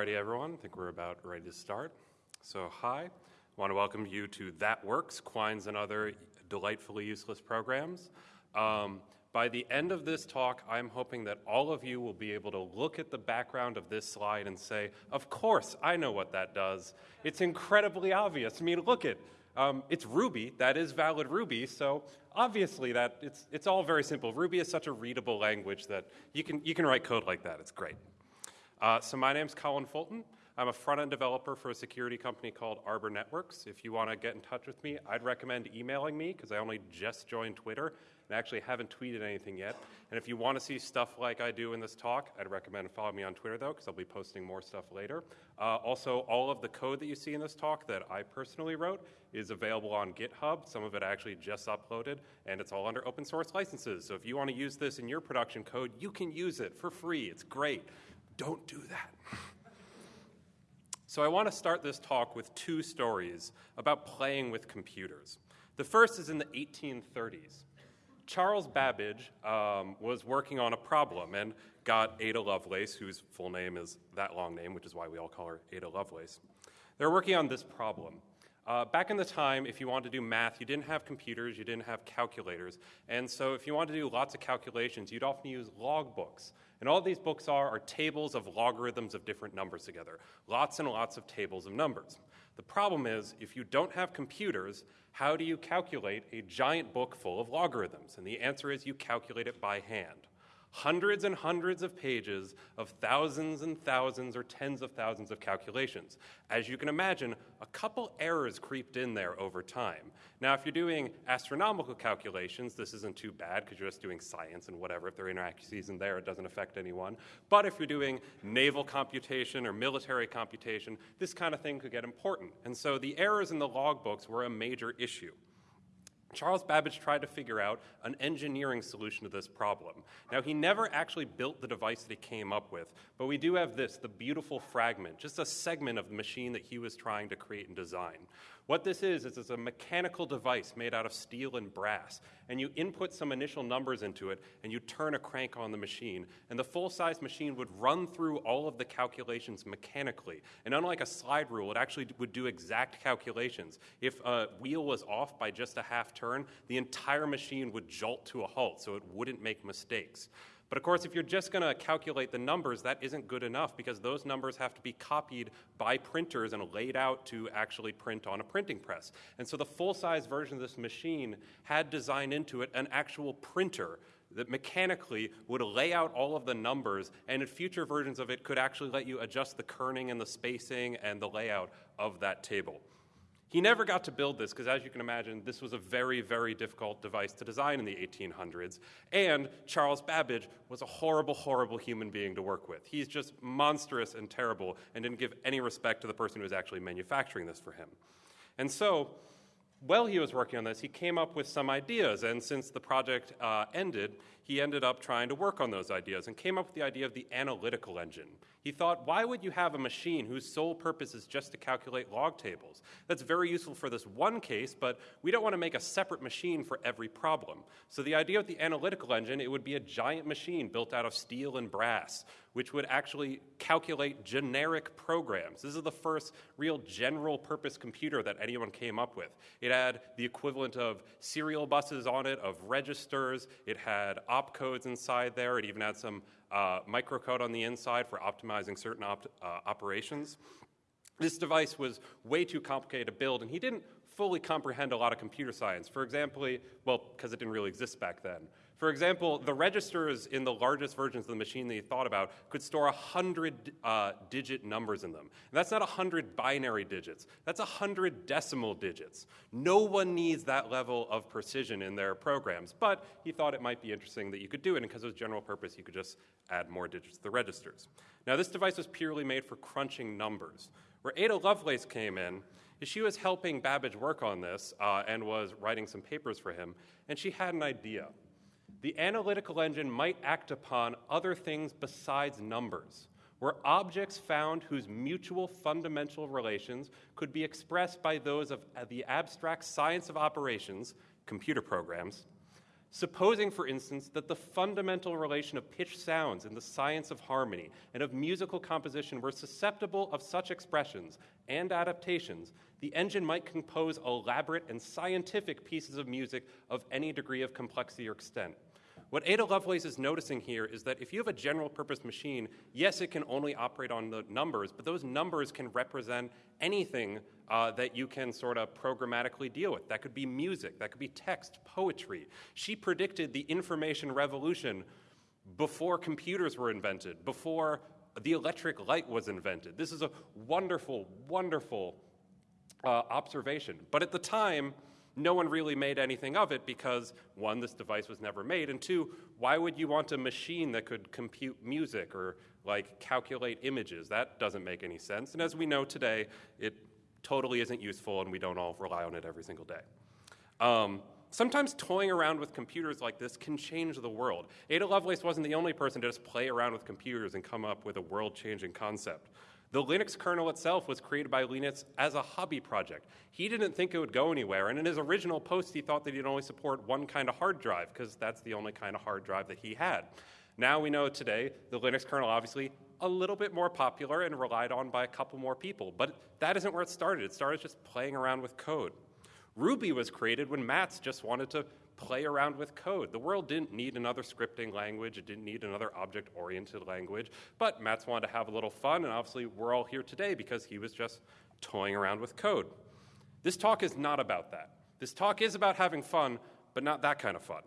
Alrighty, everyone. I think we're about ready to start. So, hi. I want to welcome you to That Works, Quines and Other Delightfully Useless Programs. Um, by the end of this talk, I'm hoping that all of you will be able to look at the background of this slide and say, Of course, I know what that does. It's incredibly obvious. I mean, look at um, it's Ruby. That is valid Ruby. So obviously, that it's it's all very simple. Ruby is such a readable language that you can you can write code like that. It's great. Uh, so my name's Colin Fulton. I'm a front-end developer for a security company called Arbor Networks. If you want to get in touch with me, I'd recommend emailing me because I only just joined Twitter and actually haven't tweeted anything yet. And if you want to see stuff like I do in this talk, I'd recommend following me on Twitter though because I'll be posting more stuff later. Uh, also, all of the code that you see in this talk that I personally wrote is available on GitHub. Some of it I actually just uploaded, and it's all under open source licenses. So if you want to use this in your production code, you can use it for free. It's great. Don't do that. So, I want to start this talk with two stories about playing with computers. The first is in the 1830s. Charles Babbage um, was working on a problem and got Ada Lovelace, whose full name is that long name, which is why we all call her Ada Lovelace. They were working on this problem. Uh, back in the time, if you wanted to do math, you didn't have computers, you didn't have calculators. And so, if you wanted to do lots of calculations, you'd often use log books. And all these books are are tables of logarithms of different numbers together. Lots and lots of tables of numbers. The problem is, if you don't have computers, how do you calculate a giant book full of logarithms? And the answer is you calculate it by hand hundreds and hundreds of pages of thousands and thousands or tens of thousands of calculations. As you can imagine, a couple errors creeped in there over time. Now, if you're doing astronomical calculations, this isn't too bad because you're just doing science and whatever. If there are inaccuracies in there, it doesn't affect anyone. But if you're doing naval computation or military computation, this kind of thing could get important. And so the errors in the logbooks were a major issue. Charles Babbage tried to figure out an engineering solution to this problem. Now, he never actually built the device that he came up with, but we do have this the beautiful fragment, just a segment of the machine that he was trying to create and design. What this is, is it's a mechanical device made out of steel and brass, and you input some initial numbers into it, and you turn a crank on the machine, and the full-size machine would run through all of the calculations mechanically. And unlike a slide rule, it actually would do exact calculations. If a wheel was off by just a half turn, the entire machine would jolt to a halt, so it wouldn't make mistakes. But of course, if you're just going to calculate the numbers, that isn't good enough because those numbers have to be copied by printers and laid out to actually print on a printing press. And so the full size version of this machine had designed into it an actual printer that mechanically would lay out all of the numbers, and in future versions of it could actually let you adjust the kerning and the spacing and the layout of that table. He never got to build this because, as you can imagine, this was a very, very difficult device to design in the 1800s. And Charles Babbage was a horrible, horrible human being to work with. He's just monstrous and terrible and didn't give any respect to the person who was actually manufacturing this for him. And so, while he was working on this, he came up with some ideas. And since the project uh, ended, he ended up trying to work on those ideas and came up with the idea of the analytical engine. He thought, why would you have a machine whose sole purpose is just to calculate log tables? That's very useful for this one case, but we don't want to make a separate machine for every problem. So the idea of the analytical engine, it would be a giant machine built out of steel and brass, which would actually calculate generic programs. This is the first real general purpose computer that anyone came up with. It had the equivalent of serial buses on it, of registers, it had opcodes inside there, it even had some uh, microcode on the inside for optimizing certain op- uh, operations. This device was way too complicated to build, and he didn't fully comprehend a lot of computer science. For example, well, because it didn't really exist back then. For example, the registers in the largest versions of the machine that he thought about could store 100 uh, digit numbers in them. And that's not 100 binary digits, that's 100 decimal digits. No one needs that level of precision in their programs, but he thought it might be interesting that you could do it, and because it was general purpose, you could just add more digits to the registers. Now, this device was purely made for crunching numbers. Where Ada Lovelace came in, is she was helping Babbage work on this uh, and was writing some papers for him, and she had an idea the analytical engine might act upon other things besides numbers, where objects found whose mutual fundamental relations could be expressed by those of uh, the abstract science of operations, computer programs, Supposing, for instance, that the fundamental relation of pitch sounds in the science of harmony and of musical composition were susceptible of such expressions and adaptations, the engine might compose elaborate and scientific pieces of music of any degree of complexity or extent. What Ada Lovelace is noticing here is that if you have a general purpose machine, yes, it can only operate on the numbers, but those numbers can represent anything uh, that you can sort of programmatically deal with. That could be music, that could be text, poetry. She predicted the information revolution before computers were invented, before the electric light was invented. This is a wonderful, wonderful uh, observation. But at the time, no one really made anything of it because, one, this device was never made, and two, why would you want a machine that could compute music or like calculate images? That doesn't make any sense. And as we know today, it totally isn't useful and we don't all rely on it every single day. Um, sometimes toying around with computers like this can change the world. Ada Lovelace wasn't the only person to just play around with computers and come up with a world changing concept. The Linux kernel itself was created by Linus as a hobby project. He didn't think it would go anywhere, and in his original post, he thought that he'd only support one kind of hard drive, because that's the only kind of hard drive that he had. Now we know today the Linux kernel obviously a little bit more popular and relied on by a couple more people, but that isn't where it started. It started just playing around with code. Ruby was created when Matz just wanted to play around with code. The world didn't need another scripting language, it didn't need another object oriented language, but Matz wanted to have a little fun, and obviously we're all here today because he was just toying around with code. This talk is not about that. This talk is about having fun, but not that kind of fun.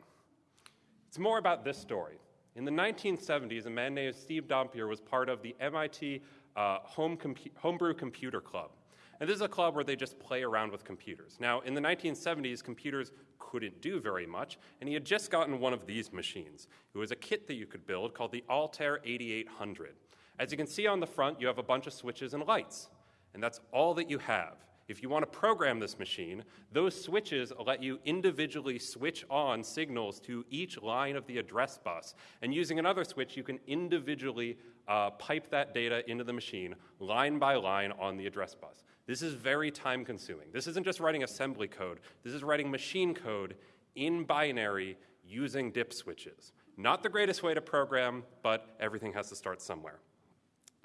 It's more about this story. In the 1970s, a man named Steve Dompier was part of the MIT uh, Home Homebrew Computer Club. And this is a club where they just play around with computers. Now, in the 1970s, computers couldn't do very much, and he had just gotten one of these machines. It was a kit that you could build called the Altair 8800. As you can see on the front, you have a bunch of switches and lights, and that's all that you have. If you want to program this machine, those switches let you individually switch on signals to each line of the address bus. And using another switch, you can individually uh, pipe that data into the machine line by line on the address bus. This is very time consuming. This isn't just writing assembly code, this is writing machine code in binary using dip switches. Not the greatest way to program, but everything has to start somewhere.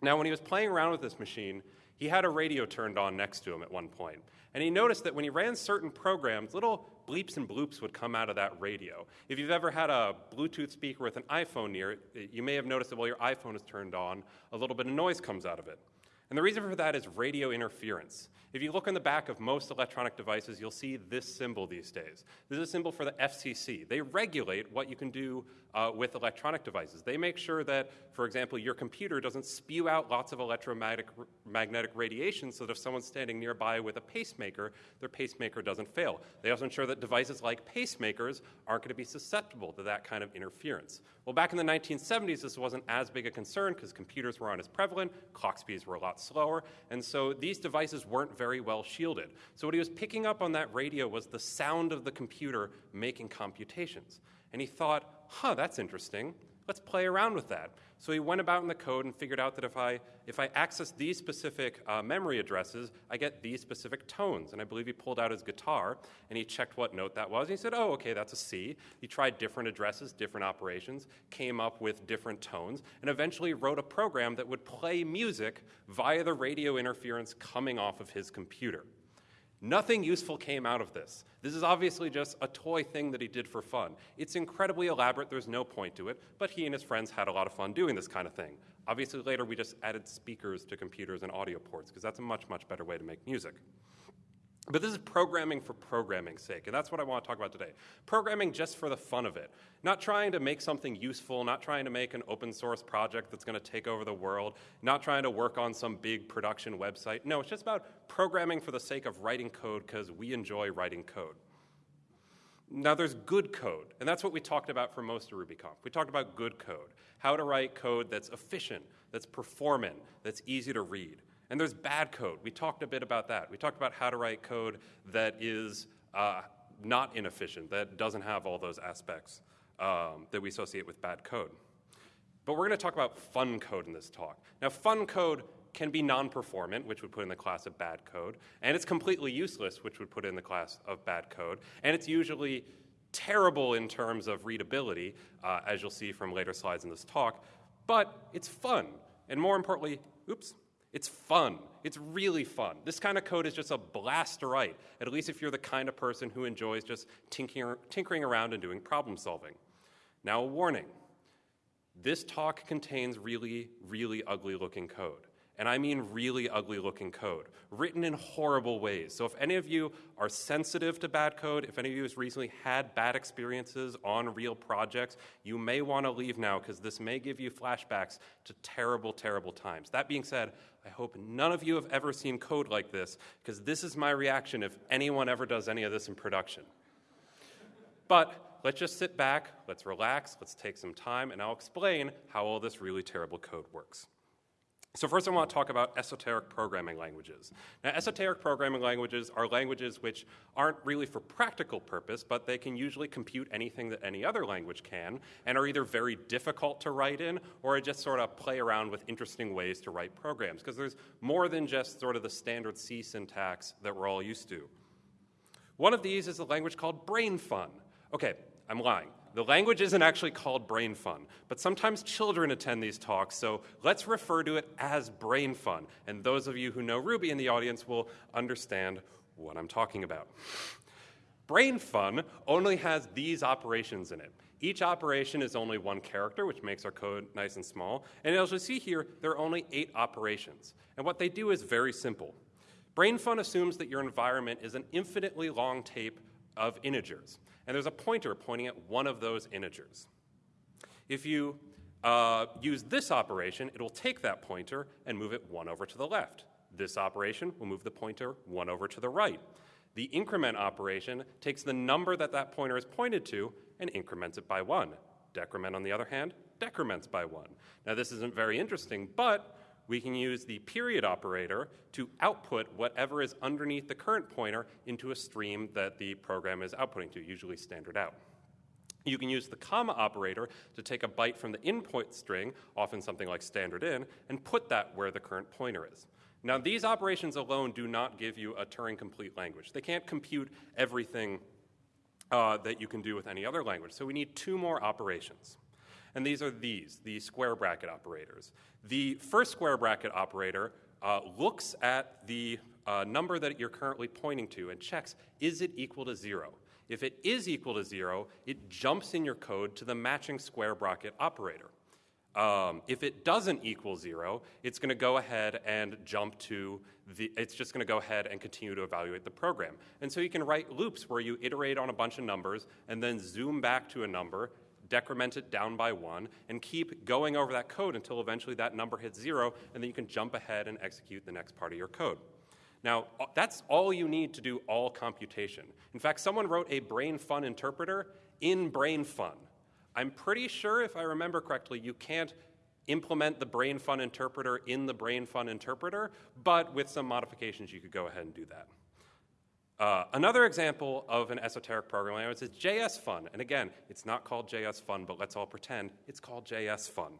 Now, when he was playing around with this machine, he had a radio turned on next to him at one point, and he noticed that when he ran certain programs, little bleeps and bloops would come out of that radio. If you've ever had a Bluetooth speaker with an iPhone near it, you may have noticed that while your iPhone is turned on, a little bit of noise comes out of it. And the reason for that is radio interference. If you look on the back of most electronic devices, you'll see this symbol these days. This is a symbol for the FCC. They regulate what you can do uh, with electronic devices. They make sure that, for example, your computer doesn't spew out lots of electromagnetic radiation so that if someone's standing nearby with a pacemaker, their pacemaker doesn't fail. They also ensure that devices like pacemakers aren't going to be susceptible to that kind of interference. Well, back in the 1970s, this wasn't as big a concern because computers were not as prevalent, clock speeds were a lot slower, and so these devices weren't very well shielded. So what he was picking up on that radio was the sound of the computer making computations. And he thought, huh, that's interesting. Let's play around with that. So he went about in the code and figured out that if I, if I access these specific uh, memory addresses, I get these specific tones. And I believe he pulled out his guitar and he checked what note that was. And he said, oh, okay, that's a C. He tried different addresses, different operations, came up with different tones, and eventually wrote a program that would play music via the radio interference coming off of his computer. Nothing useful came out of this. This is obviously just a toy thing that he did for fun. It's incredibly elaborate, there's no point to it, but he and his friends had a lot of fun doing this kind of thing. Obviously, later we just added speakers to computers and audio ports, because that's a much, much better way to make music. But this is programming for programming's sake, and that's what I want to talk about today. Programming just for the fun of it. Not trying to make something useful, not trying to make an open source project that's going to take over the world, not trying to work on some big production website. No, it's just about programming for the sake of writing code because we enjoy writing code. Now, there's good code, and that's what we talked about for most of RubyConf. We talked about good code, how to write code that's efficient, that's performant, that's easy to read. And there's bad code. We talked a bit about that. We talked about how to write code that is uh, not inefficient, that doesn't have all those aspects um, that we associate with bad code. But we're going to talk about fun code in this talk. Now, fun code can be non performant, which would put in the class of bad code, and it's completely useless, which would put in the class of bad code, and it's usually terrible in terms of readability, uh, as you'll see from later slides in this talk, but it's fun. And more importantly, oops, it's fun. It's really fun. This kind of code is just a blast to write, at least if you're the kind of person who enjoys just tinkering, tinkering around and doing problem solving. Now, a warning this talk contains really, really ugly looking code and I mean really ugly looking code, written in horrible ways. So if any of you are sensitive to bad code, if any of you has recently had bad experiences on real projects, you may want to leave now because this may give you flashbacks to terrible, terrible times. That being said, I hope none of you have ever seen code like this because this is my reaction if anyone ever does any of this in production. But let's just sit back, let's relax, let's take some time, and I'll explain how all this really terrible code works. So first I want to talk about esoteric programming languages. Now esoteric programming languages are languages which aren't really for practical purpose, but they can usually compute anything that any other language can, and are either very difficult to write in, or just sort of play around with interesting ways to write programs, because there's more than just sort of the standard C syntax that we're all used to. One of these is a language called BrainFun. Okay, I'm lying. The language isn't actually called brain fun, but sometimes children attend these talks, so let's refer to it as brain fun. And those of you who know Ruby in the audience will understand what I'm talking about. Brain fun only has these operations in it. Each operation is only one character, which makes our code nice and small. And as you see here, there are only eight operations. And what they do is very simple. BrainFun assumes that your environment is an infinitely long tape of integers and there's a pointer pointing at one of those integers. If you uh, use this operation, it will take that pointer and move it one over to the left. This operation will move the pointer one over to the right. The increment operation takes the number that that pointer is pointed to and increments it by one. Decrement, on the other hand, decrements by one. Now, this isn't very interesting, but we can use the period operator to output whatever is underneath the current pointer into a stream that the program is outputting to, usually standard out. You can use the comma operator to take a byte from the input string, often something like standard in, and put that where the current pointer is. Now, these operations alone do not give you a Turing complete language. They can't compute everything uh, that you can do with any other language. So we need two more operations and these are these, the square bracket operators. The first square bracket operator uh, looks at the uh, number that you're currently pointing to and checks, is it equal to zero? If it is equal to zero, it jumps in your code to the matching square bracket operator. Um, if it doesn't equal zero, it's going to go ahead and jump to the, it's just going to go ahead and continue to evaluate the program. And so you can write loops where you iterate on a bunch of numbers and then zoom back to a number decrement it down by one, and keep going over that code until eventually that number hits zero, and then you can jump ahead and execute the next part of your code. Now, uh, that's all you need to do all computation. In fact, someone wrote a brain fun interpreter in brain fun. I'm pretty sure, if I remember correctly, you can't implement the brain fun interpreter in the brain fun interpreter, but with some modifications, you could go ahead and do that. Uh, another example of an esoteric programming language is JS Fun. And again, it's not called JS Fun, but let's all pretend it's called JS Fun.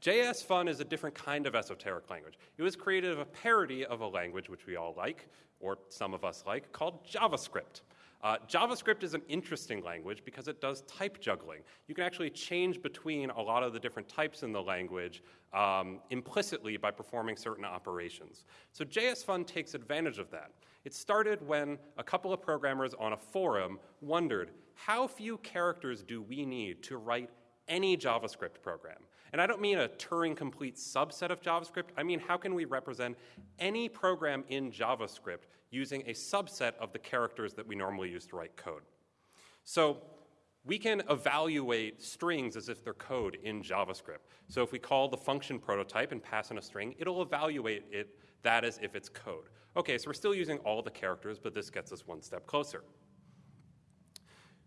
JS Fun is a different kind of esoteric language. It was created as a parody of a language which we all like, or some of us like, called JavaScript. Uh, JavaScript is an interesting language because it does type juggling. You can actually change between a lot of the different types in the language um, implicitly by performing certain operations. So JS Fun takes advantage of that. It started when a couple of programmers on a forum wondered how few characters do we need to write any JavaScript program? And I don't mean a Turing complete subset of JavaScript. I mean, how can we represent any program in JavaScript using a subset of the characters that we normally use to write code? So we can evaluate strings as if they're code in JavaScript. So if we call the function prototype and pass in a string, it'll evaluate it that as if it's code. Okay, so we're still using all the characters, but this gets us one step closer.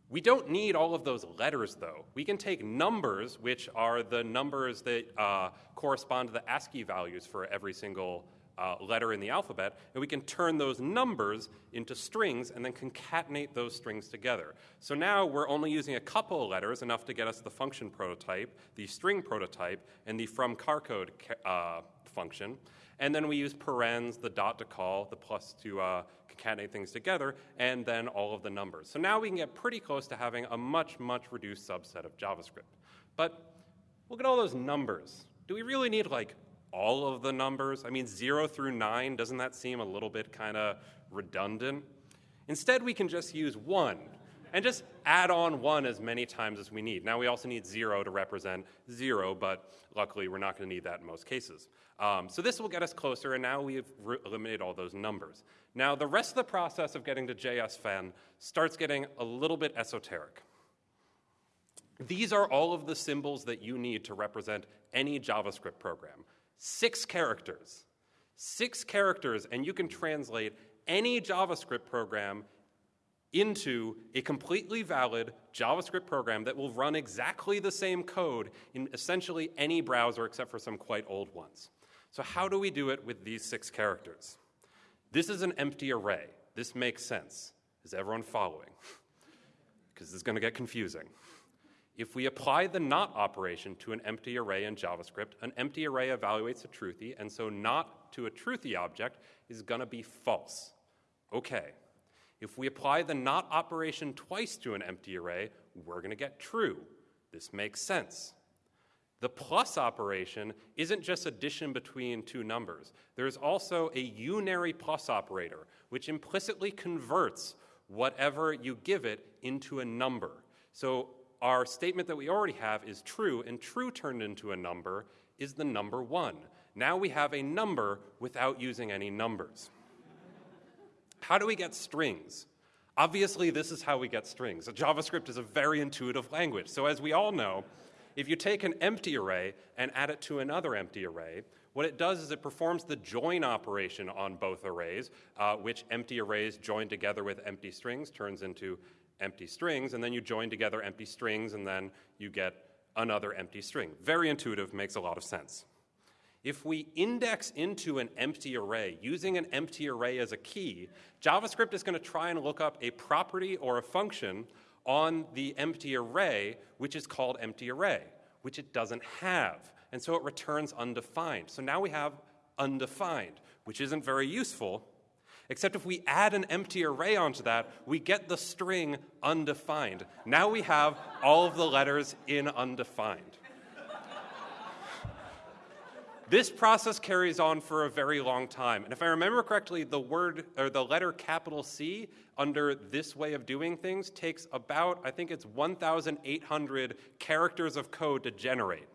We don't need all of those letters, though. We can take numbers, which are the numbers that uh, correspond to the ASCII values for every single uh, letter in the alphabet, and we can turn those numbers into strings and then concatenate those strings together. So now we're only using a couple of letters, enough to get us the function prototype, the string prototype, and the fromCharCode uh, function. And then we use parens, the dot to call, the plus to uh, concatenate things together, and then all of the numbers. So now we can get pretty close to having a much, much reduced subset of JavaScript. But look at all those numbers. Do we really need like all of the numbers? I mean, zero through nine, doesn't that seem a little bit kind of redundant? Instead, we can just use one and just add on one as many times as we need. Now, we also need zero to represent zero, but luckily, we're not going to need that in most cases. Um, so this will get us closer, and now we've eliminated all those numbers. Now, the rest of the process of getting to JS Fun starts getting a little bit esoteric. These are all of the symbols that you need to represent any JavaScript program. Six characters. Six characters, and you can translate any JavaScript program into a completely valid JavaScript program that will run exactly the same code in essentially any browser except for some quite old ones. So, how do we do it with these six characters? This is an empty array. This makes sense. Is everyone following? Because this is going to get confusing. If we apply the not operation to an empty array in JavaScript, an empty array evaluates a truthy, and so not to a truthy object is going to be false. Okay. If we apply the not operation twice to an empty array, we're going to get true. This makes sense. The plus operation isn't just addition between two numbers. There's also a unary plus operator, which implicitly converts whatever you give it into a number. So our statement that we already have is true, and true turned into a number is the number one. Now we have a number without using any numbers. How do we get strings? Obviously, this is how we get strings. JavaScript is a very intuitive language. So, as we all know, if you take an empty array and add it to another empty array, what it does is it performs the join operation on both arrays, uh, which empty arrays joined together with empty strings turns into empty strings, and then you join together empty strings, and then you get another empty string. Very intuitive, makes a lot of sense. If we index into an empty array using an empty array as a key, JavaScript is going to try and look up a property or a function on the empty array, which is called empty array, which it doesn't have. And so it returns undefined. So now we have undefined, which isn't very useful Except if we add an empty array onto that, we get the string undefined. Now we have all of the letters in undefined. This process carries on for a very long time. And if I remember correctly, the word or the letter capital C under this way of doing things takes about, I think it's 1,800 characters of code to generate.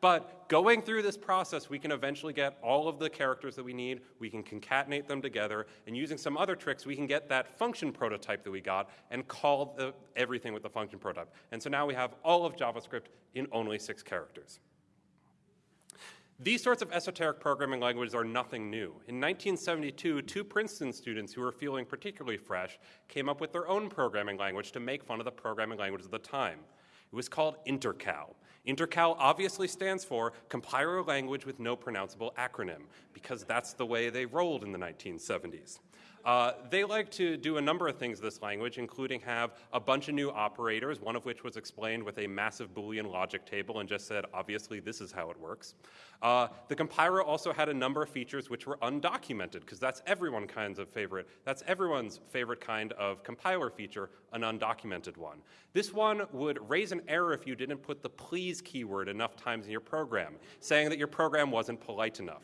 But going through this process, we can eventually get all of the characters that we need, we can concatenate them together, and using some other tricks, we can get that function prototype that we got and call the, everything with the function prototype. And so now we have all of JavaScript in only six characters. These sorts of esoteric programming languages are nothing new. In 1972, two Princeton students who were feeling particularly fresh came up with their own programming language to make fun of the programming language of the time. It was called Intercal. Intercal obviously stands for Compiler Language with No Pronounceable Acronym, because that's the way they rolled in the 1970s. Uh, they like to do a number of things this language, including have a bunch of new operators, one of which was explained with a massive Boolean logic table and just said, obviously, this is how it works. Uh, the compiler also had a number of features which were undocumented, because that's everyone's kinds of favorite, that's everyone's favorite kind of compiler feature, an undocumented one. This one would raise an error if you didn't put the please keyword enough times in your program, saying that your program wasn't polite enough.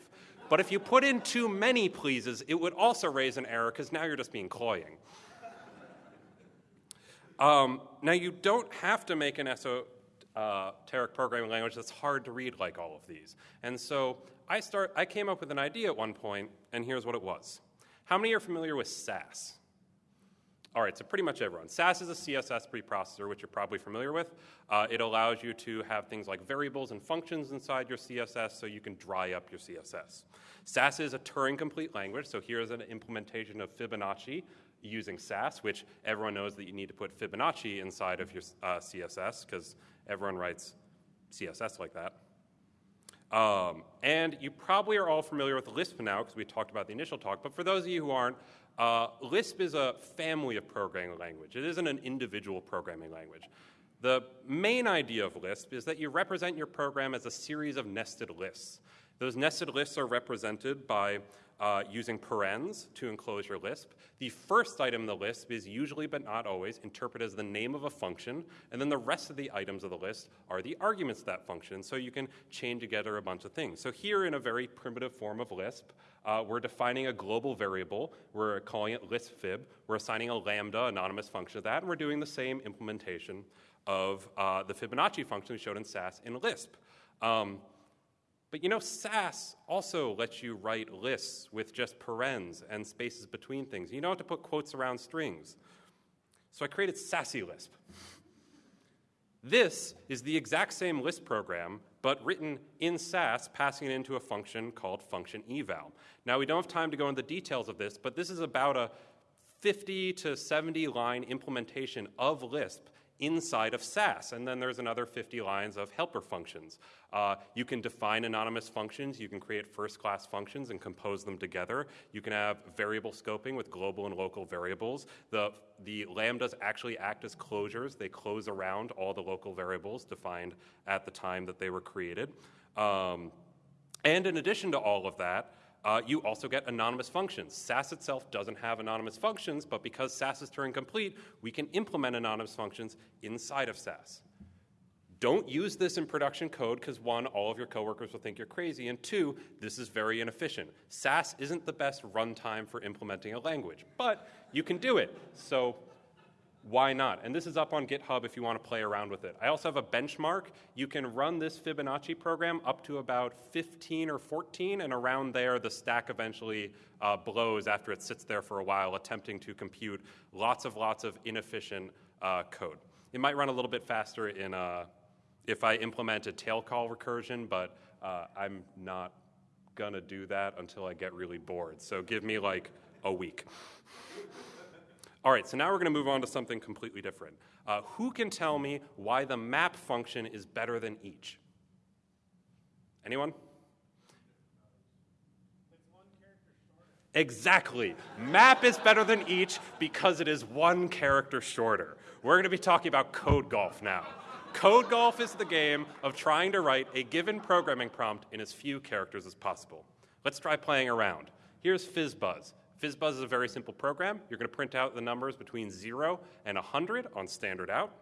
But if you put in too many pleases, it would also raise an error because now you're just being cloying. Um, now, you don't have to make an esoteric programming language that's hard to read like all of these. And so I, start, I came up with an idea at one point, and here's what it was. How many are familiar with Sass? All right, so pretty much everyone. Sass is a CSS preprocessor, which you're probably familiar with. Uh, it allows you to have things like variables and functions inside your CSS so you can dry up your CSS. Sass is a Turing complete language, so here's an implementation of Fibonacci using Sass, which everyone knows that you need to put Fibonacci inside of your uh, CSS because everyone writes CSS like that. Um, and you probably are all familiar with Lisp now because we talked about the initial talk, but for those of you who aren't, uh, Lisp is a family of programming language. It isn't an individual programming language. The main idea of Lisp is that you represent your program as a series of nested lists. Those nested lists are represented by uh, using parens to enclose your Lisp. The first item in the Lisp is usually, but not always, interpreted as the name of a function, and then the rest of the items of the list are the arguments of that function, so you can chain together a bunch of things. So here, in a very primitive form of Lisp, uh, we're defining a global variable. We're calling it listfib. We're assigning a lambda anonymous function to that, and we're doing the same implementation of uh, the Fibonacci function we showed in Sass in Lisp. Um, but you know, Sass also lets you write lists with just parens and spaces between things. You don't have to put quotes around strings. So I created Sassy Lisp. This is the exact same Lisp program, but written in Sass, passing it into a function called function eval. Now, we don't have time to go into the details of this, but this is about a 50 to 70 line implementation of Lisp inside of Sass. And then there's another 50 lines of helper functions. Uh, you can define anonymous functions. You can create first class functions and compose them together. You can have variable scoping with global and local variables. The, the lambdas actually act as closures, they close around all the local variables defined at the time that they were created. Um, and in addition to all of that, uh, you also get anonymous functions. Sass itself doesn't have anonymous functions, but because Sass is Turing complete, we can implement anonymous functions inside of Sass. Don't use this in production code because one, all of your coworkers will think you're crazy, and two, this is very inefficient. Sass isn't the best runtime for implementing a language, but you can do it. So why not? And this is up on GitHub if you want to play around with it. I also have a benchmark. You can run this Fibonacci program up to about 15 or 14, and around there, the stack eventually uh, blows after it sits there for a while, attempting to compute lots of lots of inefficient uh, code. It might run a little bit faster in uh, if I implement a tail call recursion, but uh, I'm not gonna do that until I get really bored. So give me like a week. All right, so now we're going to move on to something completely different. Uh, who can tell me why the map function is better than each? Anyone? Exactly. Map is better than each because it is one character shorter. We're going to be talking about code golf now. Code golf is the game of trying to write a given programming prompt in as few characters as possible. Let's try playing around. Here's FizzBuzz. FizzBuzz is a very simple program. You're going to print out the numbers between 0 and 100 on standard out.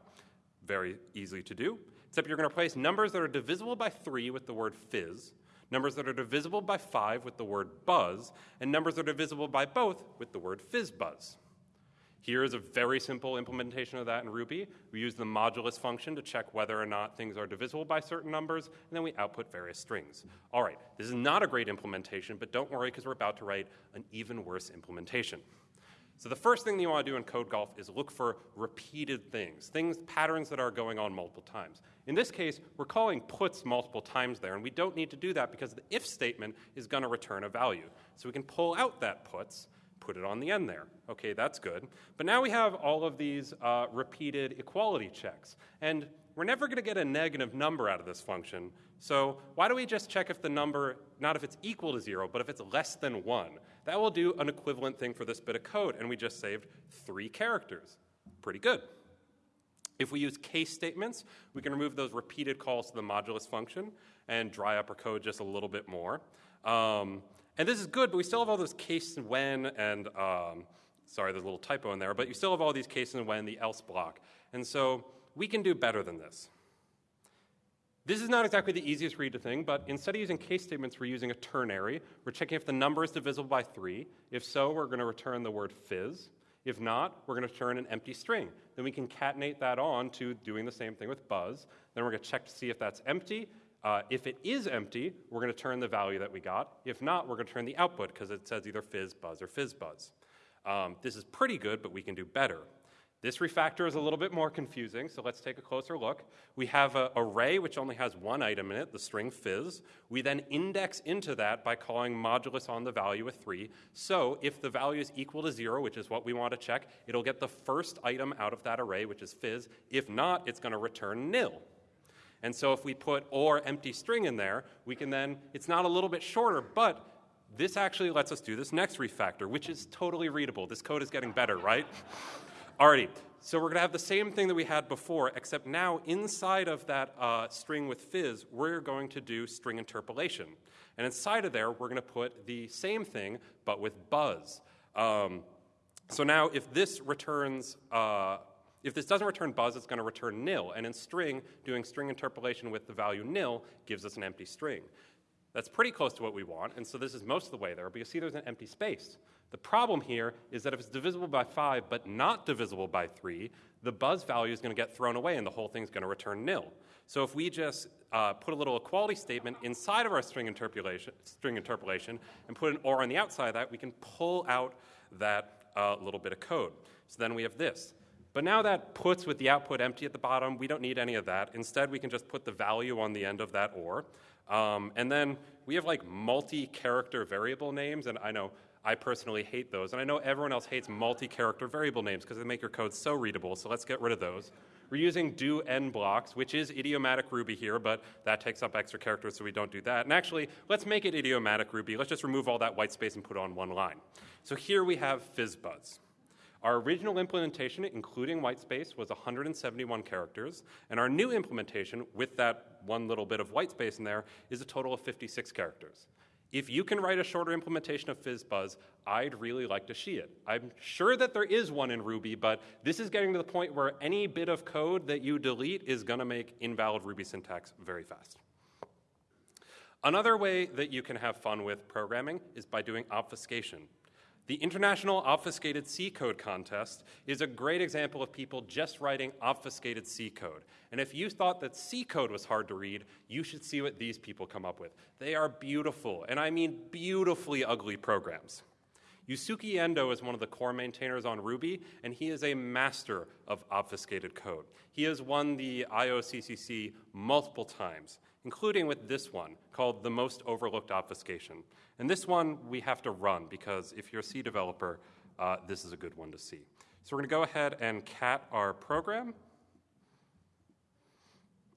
Very easy to do. Except you're going to replace numbers that are divisible by 3 with the word fizz, numbers that are divisible by 5 with the word buzz, and numbers that are divisible by both with the word fizzbuzz. Here is a very simple implementation of that in Ruby. We use the modulus function to check whether or not things are divisible by certain numbers, and then we output various strings. All right, this is not a great implementation, but don't worry because we're about to write an even worse implementation. So the first thing that you want to do in code golf is look for repeated things, things, patterns that are going on multiple times. In this case, we're calling puts multiple times there, and we don't need to do that because the if statement is going to return a value. So we can pull out that puts, put it on the end there. Okay, that's good. But now we have all of these uh, repeated equality checks. And we're never going to get a negative number out of this function. So why don't we just check if the number, not if it's equal to zero, but if it's less than one? That will do an equivalent thing for this bit of code. And we just saved three characters. Pretty good. If we use case statements, we can remove those repeated calls to the modulus function and dry up our code just a little bit more. Um, and this is good, but we still have all those case and when and, um, sorry, there's a little typo in there, but you still have all these cases and when, the else block. And so we can do better than this. This is not exactly the easiest read to thing, but instead of using case statements, we're using a ternary. We're checking if the number is divisible by 3. If so, we're going to return the word fizz. If not, we're going to return an empty string. Then we concatenate that on to doing the same thing with buzz. Then we're going to check to see if that's empty. Uh, if it is empty, we're going to turn the value that we got. If not, we're going to turn the output because it says either fizz buzz or fizz buzz. Um, this is pretty good, but we can do better. This refactor is a little bit more confusing, so let's take a closer look. We have an array which only has one item in it, the string fizz. We then index into that by calling modulus on the value of 3. So if the value is equal to 0, which is what we want to check, it'll get the first item out of that array, which is fizz. If not, it's going to return nil. And so if we put or empty string in there, we can then, it's not a little bit shorter, but this actually lets us do this next refactor, which is totally readable. This code is getting better, right? Alrighty, so we're gonna have the same thing that we had before, except now inside of that uh, string with fizz, we're going to do string interpolation. And inside of there, we're gonna put the same thing, but with buzz. Um, so now if this returns, uh, if this doesn't return buzz, it's gonna return nil. And in string, doing string interpolation with the value nil gives us an empty string. That's pretty close to what we want, and so this is most of the way there, but you see there's an empty space. The problem here is that if it's divisible by 5 but not divisible by 3, the buzz value is going to get thrown away and the whole thing's going to return nil. So if we just uh, put a little equality statement inside of our string interpolation, string interpolation and put an or on the outside of that, we can pull out that uh, little bit of code. So then we have this. But now that puts with the output empty at the bottom, we don't need any of that. Instead, we can just put the value on the end of that or. Um, and then we have like multi-character variable names, and I know I personally hate those. And I know everyone else hates multi-character variable names because they make your code so readable, so let's get rid of those. We're using do end blocks, which is idiomatic Ruby here, but that takes up extra characters, so we don't do that. And actually, let's make it idiomatic Ruby. Let's just remove all that white space and put on one line. So here we have FizzBuzz. Our original implementation, including whitespace, was 171 characters, and our new implementation, with that one little bit of whitespace in there, is a total of 56 characters. If you can write a shorter implementation of FizzBuzz, I'd really like to see it. I'm sure that there is one in Ruby, but this is getting to the point where any bit of code that you delete is going to make invalid Ruby syntax very fast. Another way that you can have fun with programming is by doing obfuscation. The International Obfuscated C Code Contest is a great example of people just writing obfuscated C code. And if you thought that C code was hard to read, you should see what these people come up with. They are beautiful, and I mean beautifully ugly programs. Yusuke Endoh is one of the core maintainers on Ruby, and he is a master of obfuscated code. He has won the IOCCC multiple times, including with this one called the most overlooked obfuscation. And this one we have to run because if you're a C developer, uh, this is a good one to see. So we're going to go ahead and cat our program.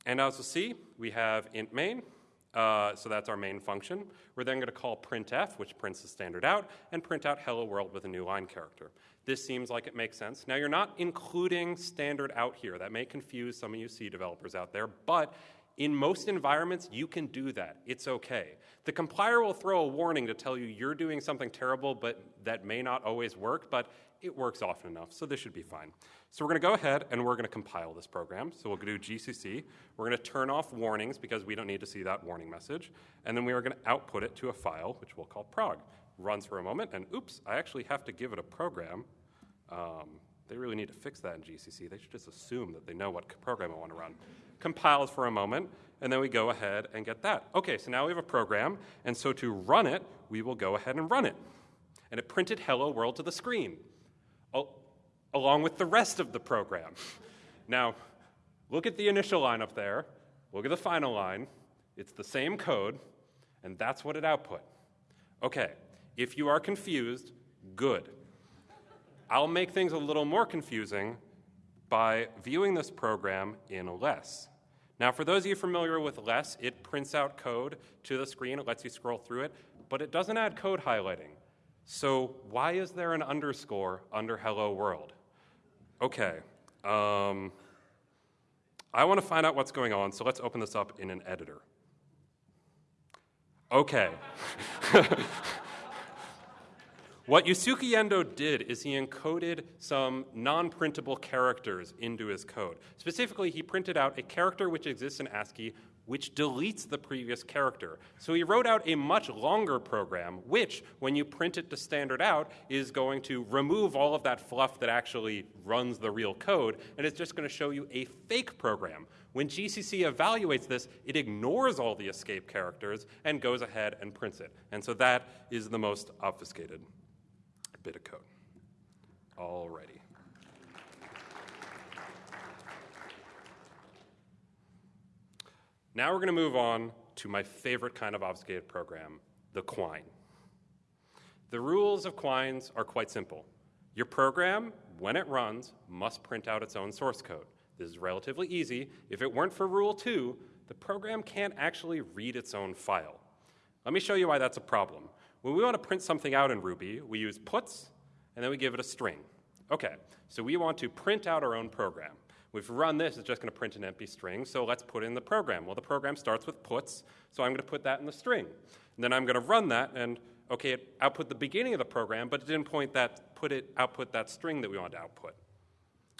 And as you'll see, we have int main. Uh, so that's our main function. We're then going to call printf, which prints the standard out, and print out hello world with a new line character. This seems like it makes sense. Now, you're not including standard out here. That may confuse some of you C developers out there, but in most environments, you can do that. It's okay. The compiler will throw a warning to tell you you're doing something terrible, but that may not always work, but it works often enough, so this should be fine. So we're going to go ahead and we're going to compile this program. So we'll do GCC. We're going to turn off warnings because we don't need to see that warning message. And then we are going to output it to a file, which we'll call prog. Runs for a moment, and oops, I actually have to give it a program. Um, they really need to fix that in GCC. They should just assume that they know what program I want to run compiles for a moment, and then we go ahead and get that. Okay, so now we have a program, and so to run it, we will go ahead and run it. And it printed hello world to the screen, along with the rest of the program. now, look at the initial line up there, look at the final line. It's the same code, and that's what it output. Okay, if you are confused, good. I'll make things a little more confusing by viewing this program in less. Now, for those of you familiar with less, it prints out code to the screen, it lets you scroll through it, but it doesn't add code highlighting. So, why is there an underscore under hello world? Okay, um, I want to find out what's going on, so let's open this up in an editor. Okay. What Yusuke Endoh did is he encoded some non printable characters into his code. Specifically, he printed out a character which exists in ASCII which deletes the previous character. So he wrote out a much longer program, which, when you print it to standard out, is going to remove all of that fluff that actually runs the real code, and it's just going to show you a fake program. When GCC evaluates this, it ignores all the escape characters and goes ahead and prints it. And so that is the most obfuscated bit of code. Alrighty. Now we're going to move on to my favorite kind of obfuscated program, the Quine. The rules of Quines are quite simple. Your program, when it runs, must print out its own source code. This is relatively easy. If it weren't for Rule 2, the program can't actually read its own file. Let me show you why that's a problem. When we want to print something out in Ruby, we use puts, and then we give it a string. Okay, so we want to print out our own program. We've run this, it's just going to print an empty string, so let's put in the program. Well, the program starts with puts, so I'm going to put that in the string. And then I'm going to run that, and okay, it output the beginning of the program, but it didn't point that, put it, output that string that we wanted to output.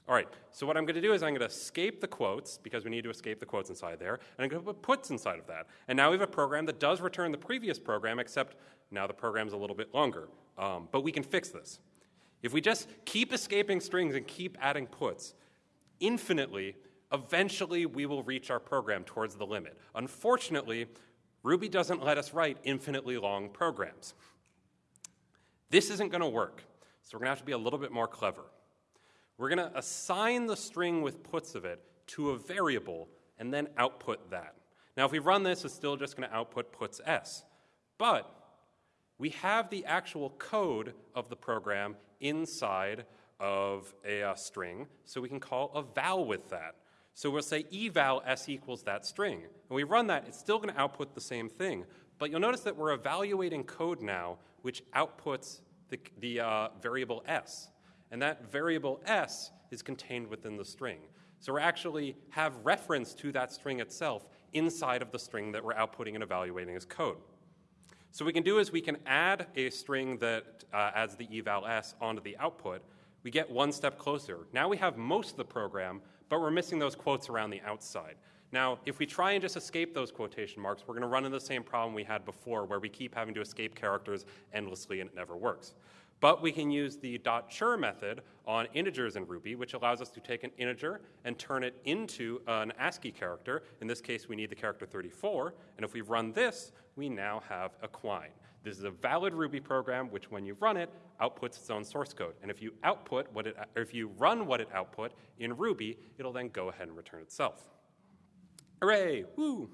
All right, so what I'm going to do is I'm going to escape the quotes, because we need to escape the quotes inside there, and I'm going to put puts inside of that. And now we have a program that does return the previous program, except now the program's a little bit longer. Um, but we can fix this. If we just keep escaping strings and keep adding puts infinitely, eventually we will reach our program towards the limit. Unfortunately, Ruby doesn't let us write infinitely long programs. This isn't going to work, so we're going to have to be a little bit more clever. We're going to assign the string with puts of it to a variable and then output that. Now, if we run this, it's still just going to output puts s. But we have the actual code of the program inside of a uh, string, so we can call eval with that. So we'll say eval s equals that string. And we run that, it's still going to output the same thing. But you'll notice that we're evaluating code now which outputs the, the uh, variable s. And that variable s is contained within the string. So we actually have reference to that string itself inside of the string that we're outputting and evaluating as code. So what we can do is we can add a string that uh, adds the eval s onto the output. We get one step closer. Now we have most of the program, but we're missing those quotes around the outside. Now, if we try and just escape those quotation marks, we're going to run into the same problem we had before where we keep having to escape characters endlessly and it never works. But we can use the dot .chr method on integers in Ruby, which allows us to take an integer and turn it into an ASCII character. In this case, we need the character 34. And if we run this, we now have a Quine. This is a valid Ruby program, which when you run it, outputs its own source code. And if you output what it, or if you run what it output in Ruby, it'll then go ahead and return itself. Hooray! Woo!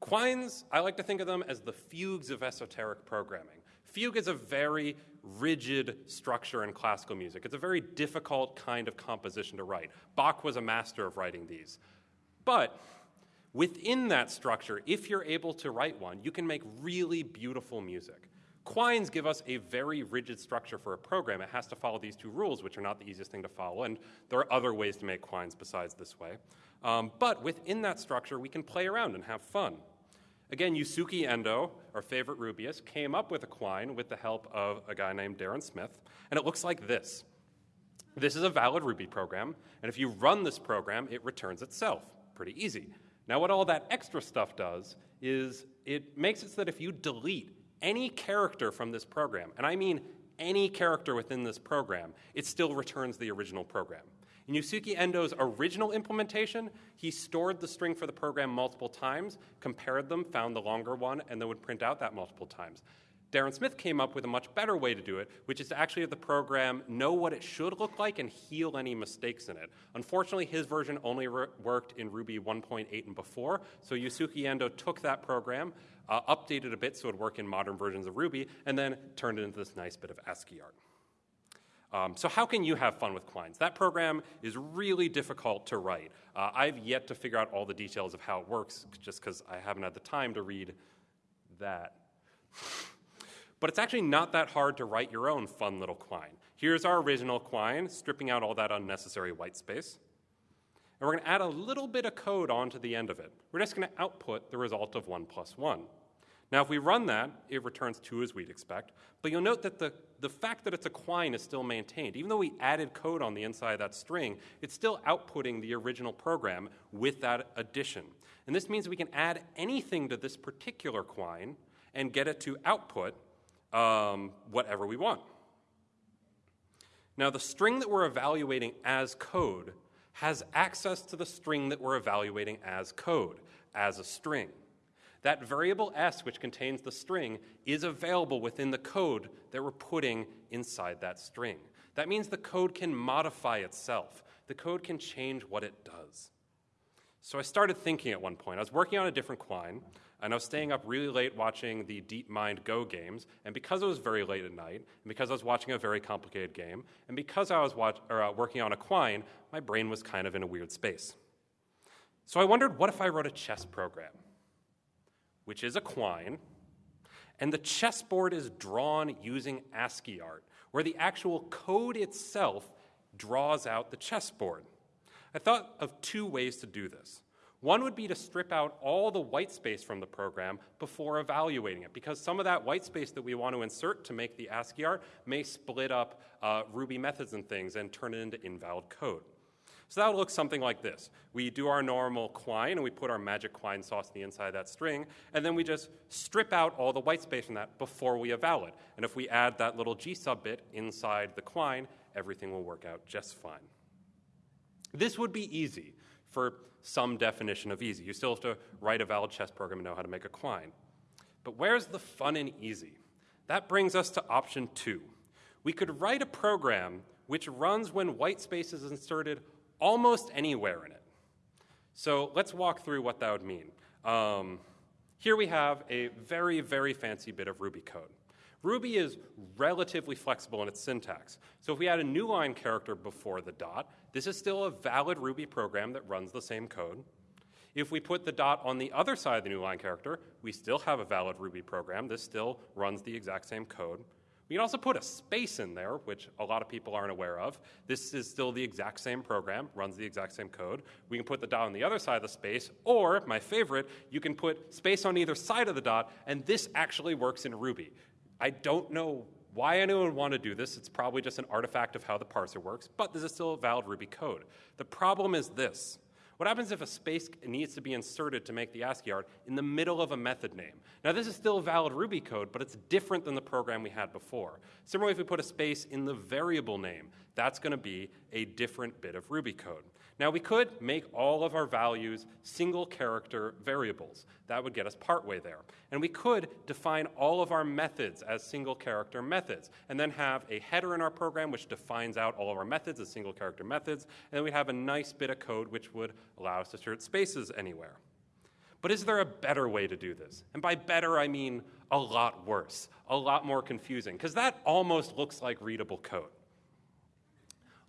Quines, I like to think of them as the fugues of esoteric programming. Fugue is a very rigid structure in classical music. It's a very difficult kind of composition to write. Bach was a master of writing these. But within that structure, if you're able to write one, you can make really beautiful music. Quines give us a very rigid structure for a program. It has to follow these two rules, which are not the easiest thing to follow, and there are other ways to make quines besides this way. Um, but within that structure, we can play around and have fun. Again, Yusuke Endoh, our favorite Rubyist, came up with a quine with the help of a guy named Darren Smith, and it looks like this. This is a valid Ruby program, and if you run this program, it returns itself. Pretty easy. Now, what all that extra stuff does is it makes it so that if you delete any character from this program, and I mean any character within this program, it still returns the original program. In Yusuke Endoh's original implementation, he stored the string for the program multiple times, compared them, found the longer one, and then would print out that multiple times. Darren Smith came up with a much better way to do it, which is to actually have the program know what it should look like and heal any mistakes in it. Unfortunately, his version only re- worked in Ruby 1.8 and before, so Yusuke Endoh took that program, uh, updated a bit so it would work in modern versions of Ruby, and then turned it into this nice bit of ASCII art. Um, so how can you have fun with Quines? That program is really difficult to write. Uh, I've yet to figure out all the details of how it works just because I haven't had the time to read that. but it's actually not that hard to write your own fun little Quine. Here's our original Quine, stripping out all that unnecessary white space. And we're going to add a little bit of code onto the end of it. We're just going to output the result of 1 plus 1. Now, if we run that, it returns 2 as we'd expect. But you'll note that the, the fact that it's a quine is still maintained. Even though we added code on the inside of that string, it's still outputting the original program with that addition. And this means we can add anything to this particular quine and get it to output um, whatever we want. Now, the string that we're evaluating as code has access to the string that we're evaluating as code, as a string. That variable s, which contains the string, is available within the code that we're putting inside that string. That means the code can modify itself. The code can change what it does. So I started thinking at one point. I was working on a different Quine, and I was staying up really late watching the DeepMind Go games. And because it was very late at night, and because I was watching a very complicated game, and because I was watch, or, uh, working on a Quine, my brain was kind of in a weird space. So I wondered what if I wrote a chess program, which is a quine, and the chessboard is drawn using ASCII art, where the actual code itself draws out the chessboard. I thought of two ways to do this. One would be to strip out all the white space from the program before evaluating it, because some of that white space that we want to insert to make the ASCII art may split up uh, Ruby methods and things and turn it into invalid code. So that would look something like this. We do our normal quine and we put our magic quine sauce in the inside of that string, and then we just strip out all the white space from that before we eval it. And if we add that little gsub bit inside the quine, everything will work out just fine. This would be easy for some definition of easy. You still have to write a valid chess program and know how to make a quine. But where's the fun and easy? That brings us to option two. We could write a program which runs when white space is inserted almost anywhere in it. So let's walk through what that would mean. Um, here we have a very, very fancy bit of Ruby code. Ruby is relatively flexible in its syntax. So if we add a new line character before the dot, this is still a valid Ruby program that runs the same code. If we put the dot on the other side of the new line character, we still have a valid Ruby program. This still runs the exact same code. We can also put a space in there, which a lot of people aren't aware of. This is still the exact same program, runs the exact same code. We can put the dot on the other side of the space, or, my favorite, you can put space on either side of the dot, and this actually works in Ruby. I don't know why anyone would want to do this. It's probably just an artifact of how the parser works, but this is still valid Ruby code. The problem is this. What happens if a space needs to be inserted to make the ASCII art in the middle of a method name? Now, this is still valid Ruby code, but it's different than the program we had before. Similarly, if we put a space in the variable name, that's going to be a different bit of Ruby code. Now, we could make all of our values single character variables. That would get us partway there. And we could define all of our methods as single character methods, and then have a header in our program which defines out all of our methods as single character methods, and then we'd have a nice bit of code which would allow us to insert spaces anywhere. But is there a better way to do this? And by better, I mean a lot worse, a lot more confusing, because that almost looks like readable code.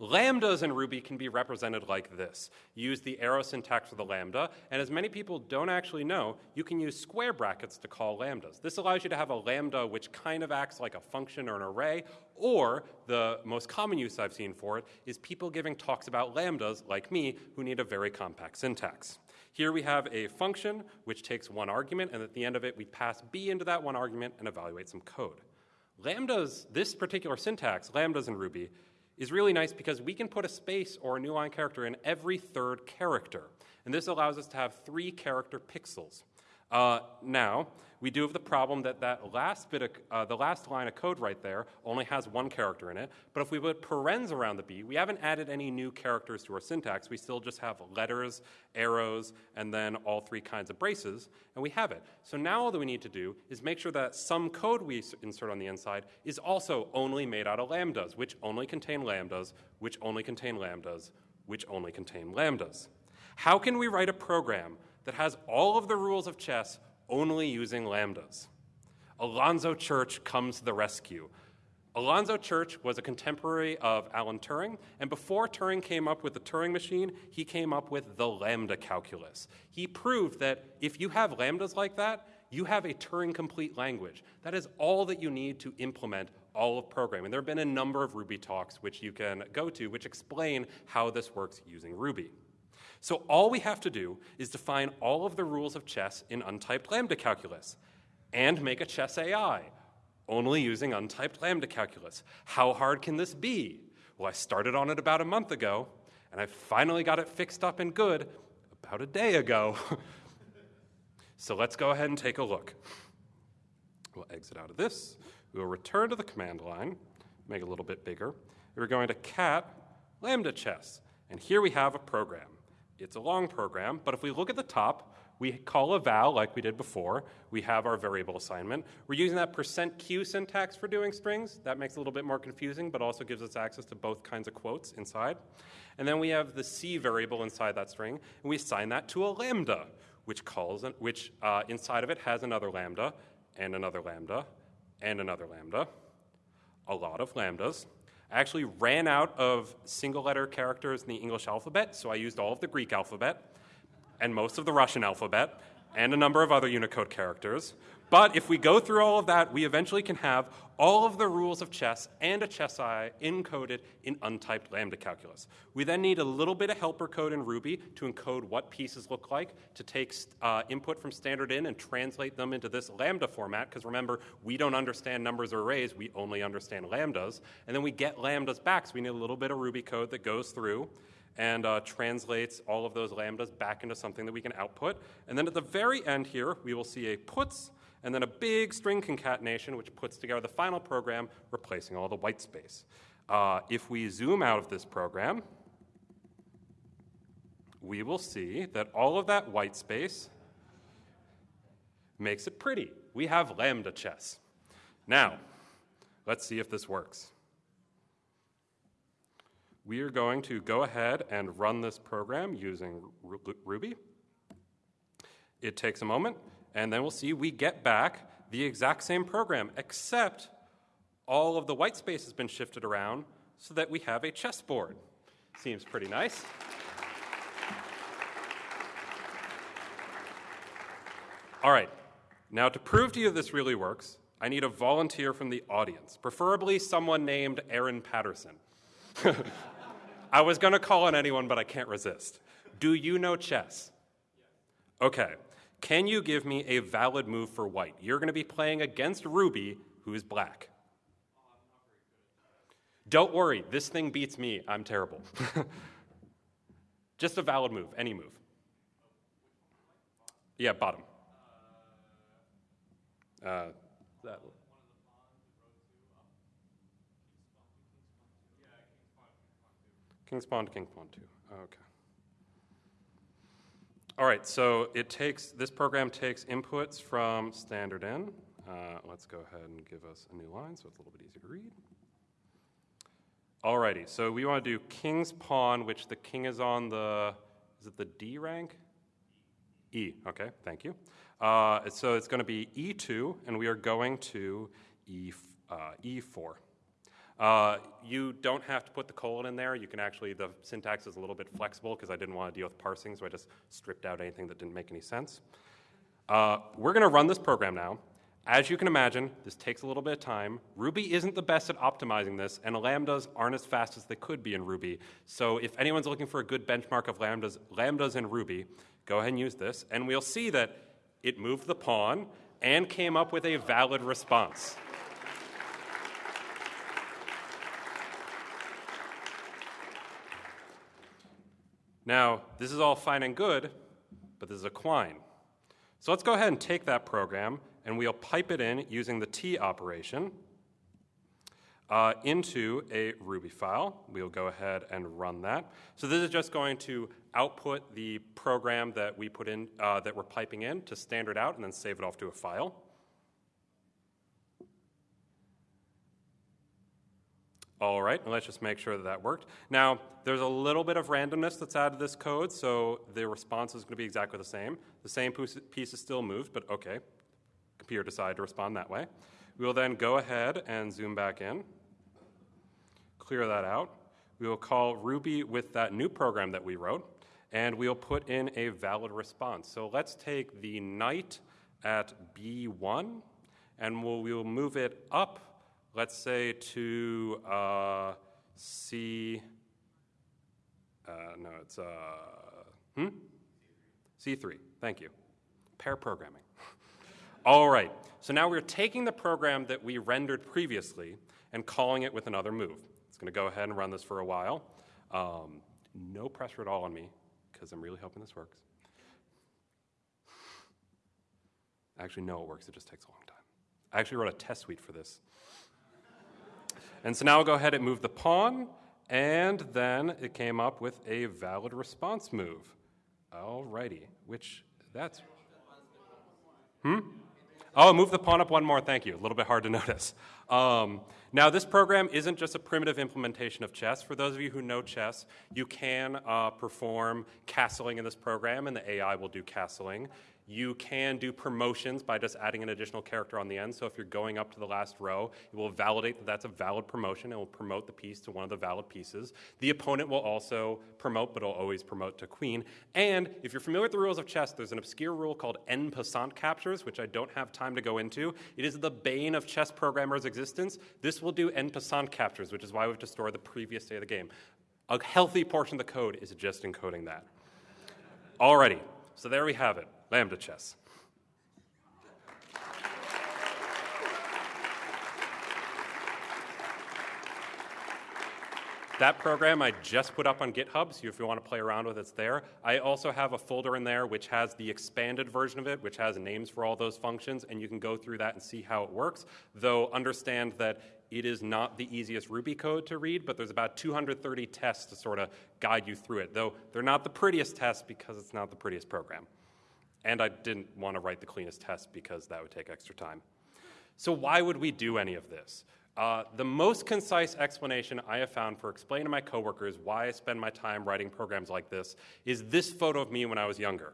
Lambdas in Ruby can be represented like this. Use the arrow syntax for the lambda, and as many people don't actually know, you can use square brackets to call lambdas. This allows you to have a lambda which kind of acts like a function or an array, or the most common use I've seen for it is people giving talks about lambdas, like me, who need a very compact syntax. Here we have a function which takes one argument, and at the end of it, we pass b into that one argument and evaluate some code. Lambdas, this particular syntax, lambdas in Ruby, is really nice because we can put a space or a new line character in every third character. And this allows us to have three character pixels. Uh, now, we do have the problem that that last bit of, uh, the last line of code right there only has one character in it. But if we put parens around the B, we haven't added any new characters to our syntax. We still just have letters, arrows, and then all three kinds of braces, and we have it. So now all that we need to do is make sure that some code we insert on the inside is also only made out of lambdas, which only contain lambdas, which only contain lambdas, which only contain lambdas. How can we write a program that has all of the rules of chess only using lambdas. Alonzo Church comes to the rescue. Alonzo Church was a contemporary of Alan Turing, and before Turing came up with the Turing machine, he came up with the lambda calculus. He proved that if you have lambdas like that, you have a Turing complete language. That is all that you need to implement all of programming. There have been a number of Ruby talks which you can go to which explain how this works using Ruby. So all we have to do is define all of the rules of chess in untyped lambda calculus and make a chess AI, only using untyped lambda calculus. How hard can this be? Well, I started on it about a month ago, and I finally got it fixed up and good about a day ago. so let's go ahead and take a look. We'll exit out of this. We'll return to the command line, make it a little bit bigger. We're going to cat lambda chess, and here we have a program. It's a long program, but if we look at the top, we call eval like we did before. We have our variable assignment. We're using that percent %q syntax for doing strings. That makes it a little bit more confusing, but also gives us access to both kinds of quotes inside. And then we have the c variable inside that string, and we assign that to a lambda, which calls, which uh, inside of it has another lambda, and another lambda, and another lambda, a lot of lambdas. I actually ran out of single letter characters in the English alphabet, so I used all of the Greek alphabet. and most of the Russian alphabet, and a number of other Unicode characters. But if we go through all of that, we eventually can have all of the rules of chess and a chess AI encoded in untyped lambda calculus. We then need a little bit of helper code in Ruby to encode what pieces look like, to take uh, input from standard in and translate them into this lambda format, because remember, we don't understand numbers or arrays, we only understand lambdas. And then we get lambdas back, so we need a little bit of Ruby code that goes through and uh, translates all of those lambdas back into something that we can output. And then at the very end here, we will see a puts and then a big string concatenation, which puts together the final program, replacing all the white space. Uh, if we zoom out of this program, we will see that all of that white space makes it pretty. We have lambda chess. Now, let's see if this works. We are going to go ahead and run this program using Ruby. It takes a moment. And then we'll see we get back the exact same program, except all of the white space has been shifted around so that we have a chessboard. Seems pretty nice. All right, now to prove to you this really works, I need a volunteer from the audience, preferably someone named Aaron Patterson. I was going to call on anyone, but I can't resist. Do you know chess? Okay, can you give me a valid move for white? You're going to be playing against Ruby, who is black. Don't worry, this thing beats me. I'm terrible. Just a valid move, any move. Yeah, bottom. Uh, that. King's pawn to king pawn two. Okay. All right, so it takes, this program takes inputs from standard in. Uh, let's go ahead and give us a new line so it's a little bit easier to read. Alrighty, so we want to do king's pawn, which the king is on the, is it the D rank? E, okay, thank you. Uh, so it's going to be E2, and we are going to E, uh, E4. Uh, you don't have to put the colon in there. You can actually, the syntax is a little bit flexible because I didn't want to deal with parsing, so I just stripped out anything that didn't make any sense. Uh, we're going to run this program now. As you can imagine, this takes a little bit of time. Ruby isn't the best at optimizing this, and lambdas aren't as fast as they could be in Ruby. So if anyone's looking for a good benchmark of lambdas, lambdas in Ruby, go ahead and use this, and we'll see that it moved the pawn and came up with a valid response. Now, this is all fine and good, but this is a quine. So let's go ahead and take that program and we'll pipe it in using the tee operation uh, into a Ruby file. We'll go ahead and run that. So this is just going to output the program that we put in, uh, that we're piping in to standard out and then save it off to a file. All right, and let's just make sure that that worked. Now, there's a little bit of randomness that's added to this code, so the response is going to be exactly the same. The same piece is still moved, but okay, computer decided to respond that way. We will then go ahead and zoom back in, clear that out. We will call Ruby with that new program that we wrote, and we'll put in a valid response. So let's take the knight at B1, and we'll, we'll move it up let's say to uh, C, uh, no, it's uh, hmm? C3, thank you. Pair programming. All right, so now we're taking the program that we rendered previously and calling it with another move. It's gonna go ahead and run this for a while. Um, no pressure at all on me, because I'm really hoping this works. Actually, no, it works, it just takes a long time. I actually wrote a test suite for this. And so now I'll go ahead and move the pawn, and then it came up with a valid response move. Alrighty, which that's. Hmm? Oh, move the pawn up one more, thank you. A little bit hard to notice. Um, now, this program isn't just a primitive implementation of chess. For those of you who know chess, you can uh, perform castling in this program, and the AI will do castling. You can do promotions by just adding an additional character on the end. So if you're going up to the last row, it will validate that that's a valid promotion. It will promote the piece to one of the valid pieces. The opponent will also promote, but it'll always promote to queen. And if you're familiar with the rules of chess, there's an obscure rule called en passant captures, which I don't have time to go into. It is the bane of chess programmers' existence. This will do en passant captures, which is why we have to store the previous state of the game. A healthy portion of the code is just encoding that. Alrighty, so there we have it. Lambda chess. That program I just put up on GitHub, so if you want to play around with it, it's there. I also have a folder in there which has the expanded version of it, which has names for all those functions, and you can go through that and see how it works. Though understand that it is not the easiest Ruby code to read, but there's about 230 tests to sort of guide you through it, though they're not the prettiest tests because it's not the prettiest program. And I didn't want to write the cleanest test because that would take extra time. So, why would we do any of this? Uh, the most concise explanation I have found for explaining to my coworkers why I spend my time writing programs like this is this photo of me when I was younger.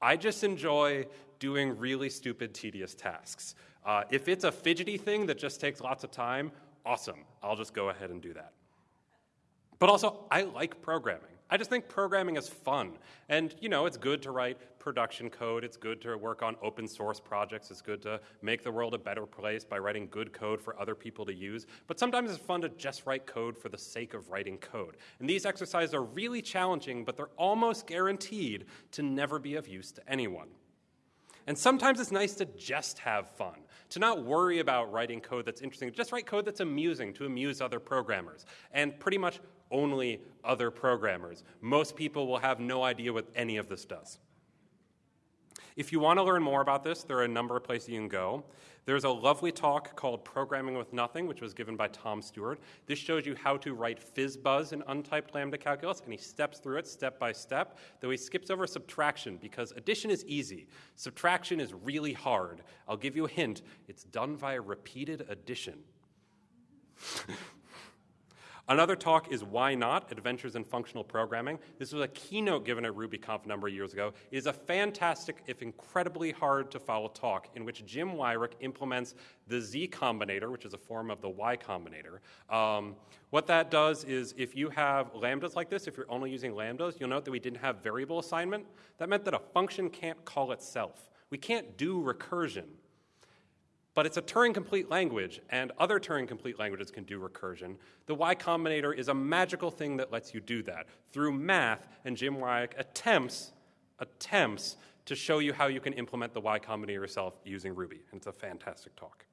I just enjoy doing really stupid, tedious tasks. Uh, if it's a fidgety thing that just takes lots of time, awesome. I'll just go ahead and do that. But also, I like programming. I just think programming is fun. And, you know, it's good to write production code. It's good to work on open source projects. It's good to make the world a better place by writing good code for other people to use. But sometimes it's fun to just write code for the sake of writing code. And these exercises are really challenging, but they're almost guaranteed to never be of use to anyone. And sometimes it's nice to just have fun, to not worry about writing code that's interesting, just write code that's amusing to amuse other programmers. And pretty much only other programmers. Most people will have no idea what any of this does. If you want to learn more about this, there are a number of places you can go. There's a lovely talk called Programming with Nothing, which was given by Tom Stuart. This shows you how to write FizzBuzz in untyped lambda calculus, and he steps through it step by step, though he skips over subtraction because addition is easy. Subtraction is really hard. I'll give you a hint it's done via repeated addition. Another talk is Why Not? Adventures in Functional Programming. This was a keynote given at RubyConf a number of years ago. It is a fantastic, if incredibly hard to follow talk in which Jim Weirich implements the Z Combinator, which is a form of the Y Combinator. Um, what that does is if you have lambdas like this, if you're only using lambdas, you'll note that we didn't have variable assignment. That meant that a function can't call itself. We can't do recursion. But it's a Turing complete language, and other Turing complete languages can do recursion. The Y Combinator is a magical thing that lets you do that through math, and Jim Weirich attempts, attempts to show you how you can implement the Y Combinator yourself using Ruby. And it's a fantastic talk.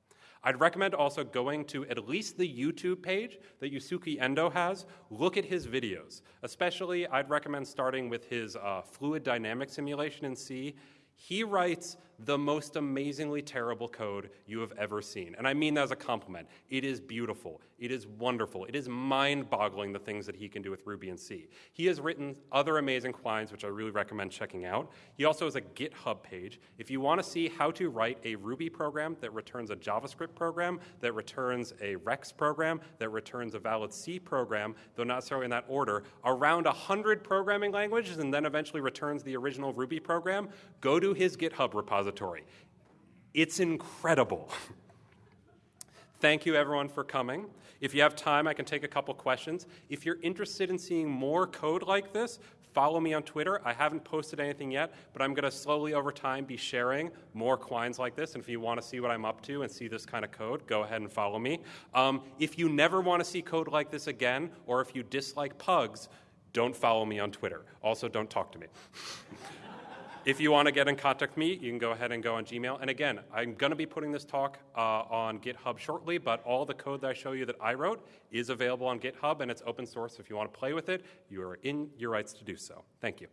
I'd recommend also going to at least the YouTube page that Yusuke Endoh has. Look at his videos. Especially, I'd recommend starting with his uh, fluid dynamic simulation in C he writes the most amazingly terrible code you have ever seen. And I mean that as a compliment. It is beautiful. It is wonderful. It is mind boggling the things that he can do with Ruby and C. He has written other amazing quines, which I really recommend checking out. He also has a GitHub page. If you want to see how to write a Ruby program that returns a JavaScript program, that returns a Rexx program, that returns a valid C program, though not necessarily in that order, around 100 programming languages, and then eventually returns the original Ruby program, go to his GitHub repository. It's incredible. Thank you, everyone, for coming. If you have time, I can take a couple questions. If you're interested in seeing more code like this, follow me on Twitter. I haven't posted anything yet, but I'm going to slowly over time be sharing more quines like this. And if you want to see what I'm up to and see this kind of code, go ahead and follow me. Um, if you never want to see code like this again, or if you dislike pugs, don't follow me on Twitter. Also, don't talk to me. If you want to get in contact with me, you can go ahead and go on Gmail. And again, I'm going to be putting this talk uh, on GitHub shortly, but all the code that I show you that I wrote is available on GitHub and it's open source. If you want to play with it, you are in your rights to do so. Thank you.